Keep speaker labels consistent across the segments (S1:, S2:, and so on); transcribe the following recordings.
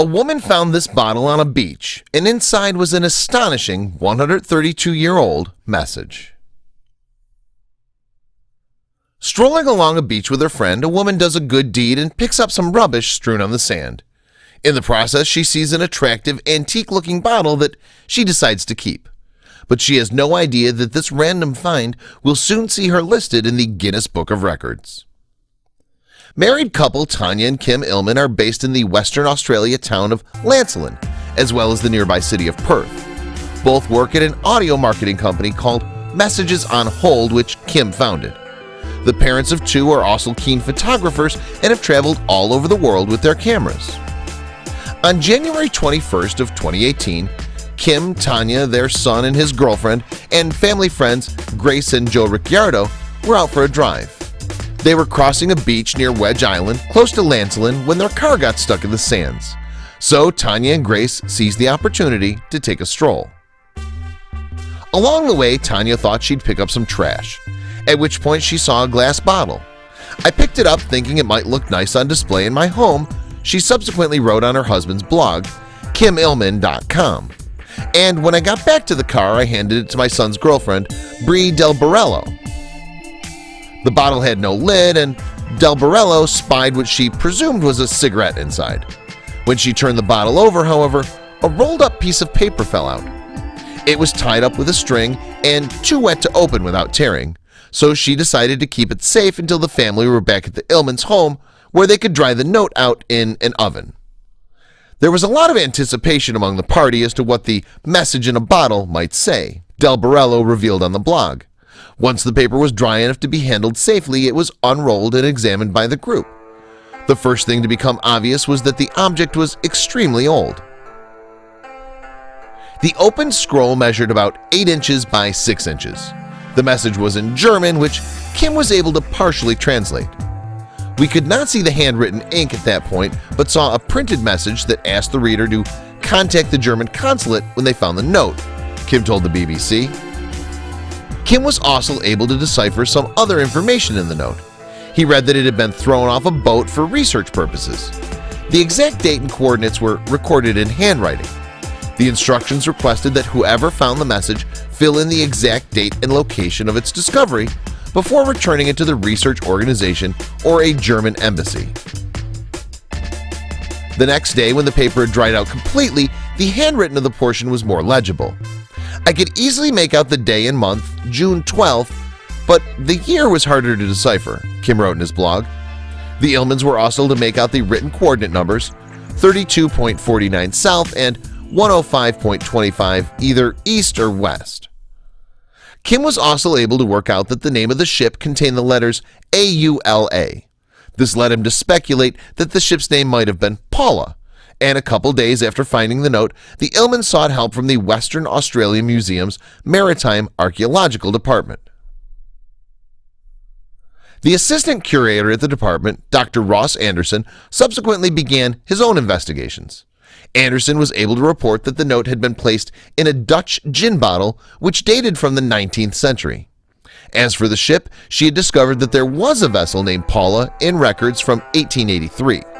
S1: A woman found this bottle on a beach, and inside was an astonishing 132-year-old message. Strolling along a beach with her friend, a woman does a good deed and picks up some rubbish strewn on the sand. In the process, she sees an attractive, antique-looking bottle that she decides to keep. But she has no idea that this random find will soon see her listed in the Guinness Book of Records. Married couple Tanya and Kim Illman are based in the Western Australia town of Lancelin, as well as the nearby city of Perth. Both work at an audio marketing company called Messages on Hold, which Kim founded. The parents of two are also keen photographers and have traveled all over the world with their cameras. On January 21st of 2018, Kim, Tanya, their son and his girlfriend, and family friends Grace and Joe Ricciardo were out for a drive. They were crossing a beach near Wedge Island, close to Lancelin, when their car got stuck in the sands. So Tanya and Grace seized the opportunity to take a stroll. Along the way, Tanya thought she'd pick up some trash at which point she saw a glass bottle. I picked it up thinking it might look nice on display in my home, she subsequently wrote on her husband's blog, kimillman.com. And when I got back to the car, I handed it to my son's girlfriend, Brie Del Borello. The bottle had no lid, and Del Borello spied what she presumed was a cigarette inside. When she turned the bottle over, however, a rolled-up piece of paper fell out. It was tied up with a string and too wet to open without tearing, so she decided to keep it safe until the family were back at the Illmans' home where they could dry the note out in an oven. There was a lot of anticipation among the party as to what the message in a bottle might say, Del Borello revealed on the blog. Once the paper was dry enough to be handled safely, it was unrolled and examined by the group. The first thing to become obvious was that the object was extremely old. The open scroll measured about 8 inches by 6 inches. The message was in German, which Kim was able to partially translate. We could not see the handwritten ink at that point, but saw a printed message that asked the reader to contact the German consulate when they found the note, Kim told the BBC. Kim was also able to decipher some other information in the note. He read that it had been thrown off a boat for research purposes. The exact date and coordinates were recorded in handwriting. The instructions requested that whoever found the message fill in the exact date and location of its discovery before returning it to the research organization or a German embassy. The next day, when the paper had dried out completely, the handwritten of the portion was more legible. I could easily make out the day and month, June 12th, but the year was harder to decipher, Kim wrote in his blog. The Illmans were also able to make out the written coordinate numbers 32.49 south and 105.25 either east or west. Kim was also able to work out that the name of the ship contained the letters AULA. This led him to speculate that the ship's name might have been Paula, and a couple days after finding the note, the Illman sought help from the Western Australia Museum's Maritime Archaeological Department. The assistant curator at the department, Dr. Ross Anderson, subsequently began his own investigations. Anderson was able to report that the note had been placed in a Dutch gin bottle which dated from the 19th century. As for the ship, she had discovered that there was a vessel named Paula in records from 1883.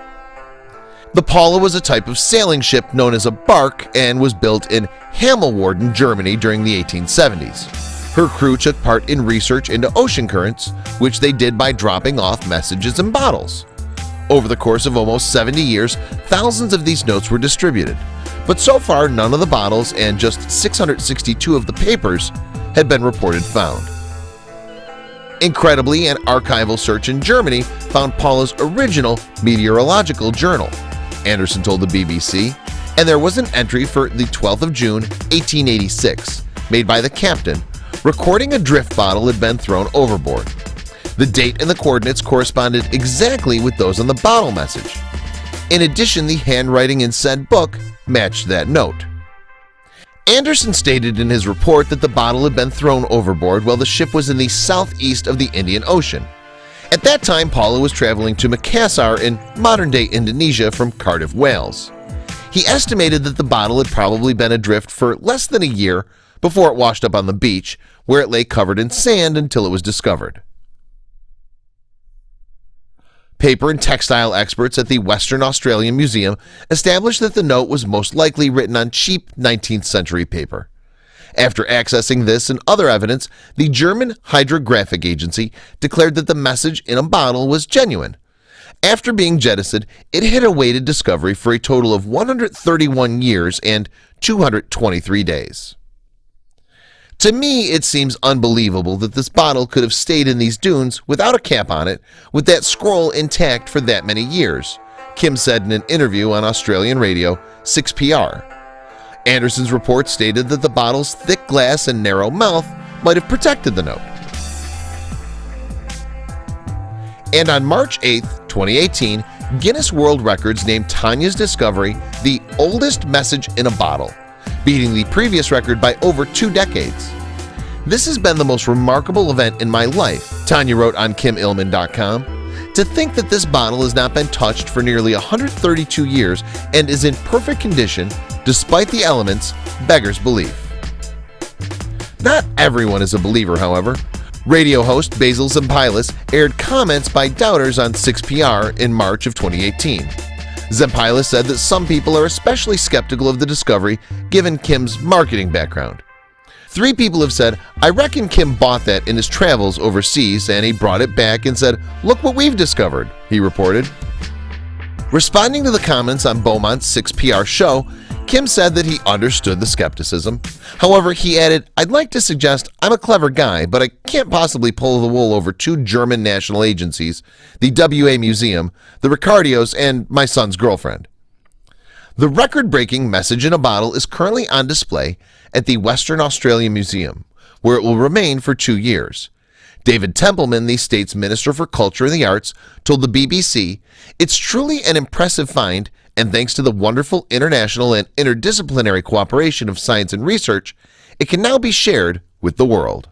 S1: The Paula was a type of sailing ship known as a bark and was built in Hammelwarden, Germany during the 1870s. Her crew took part in research into ocean currents, which they did by dropping off messages in bottles. Over the course of almost 70 years, thousands of these notes were distributed, but so far none of the bottles and just 662 of the papers had been reported found. Incredibly, an archival search in Germany found Paula's original meteorological journal, Anderson told the BBC, and there was an entry for the 12th of June, 1886, made by the captain, recording a drift bottle had been thrown overboard. The date and the coordinates corresponded exactly with those on the bottle message. In addition, the handwriting in said book matched that note. Anderson stated in his report that the bottle had been thrown overboard while the ship was in the southeast of the Indian Ocean. At that time, Paula was traveling to Makassar in modern-day Indonesia from Cardiff, Wales. He estimated that the bottle had probably been adrift for less than a year before it washed up on the beach, where it lay covered in sand until it was discovered. Paper and textile experts at the Western Australian Museum established that the note was most likely written on cheap 19th century paper. After accessing this and other evidence, the German Hydrographic Agency declared that the message in a bottle was genuine. After being jettisoned, it had awaited discovery for a total of 131 years and 223 days. To me, it seems unbelievable that this bottle could have stayed in these dunes without a cap on it with that scroll intact for that many years, Kim said in an interview on Australian radio 6PR. Anderson's report stated that the bottle's thick glass and narrow mouth might have protected the note. And on March 8, 2018, Guinness World Records named Tanya's discovery the oldest message in a bottle, beating the previous record by over two decades. This has been the most remarkable event in my life, Tanya wrote on KimIllman.com. To think that this bottle has not been touched for nearly 132 years and is in perfect condition despite the elements beggars belief. Not everyone is a believer, however. Radio host Basil Zempilas aired comments by doubters on 6PR in March of 2018. Zempilas said that some people are especially skeptical of the discovery given Kim's marketing background. Three people have said, I reckon Kim bought that in his travels overseas and he brought it back and said, look what we've discovered, he reported. Responding to the comments on Beaumont's 6PR show, Kim said that he understood the skepticism. However, he added, I'd like to suggest I'm a clever guy, but I can't possibly pull the wool over two German national agencies, the WA Museum, the Ricciardos, and my son's girlfriend. The record-breaking message in a bottle is currently on display at the Western Australia Museum, where it will remain for two years. David Templeman, the state's Minister for Culture and the Arts, told the BBC, It's truly an impressive find, and thanks to the wonderful international and interdisciplinary cooperation of science and research, it can now be shared with the world.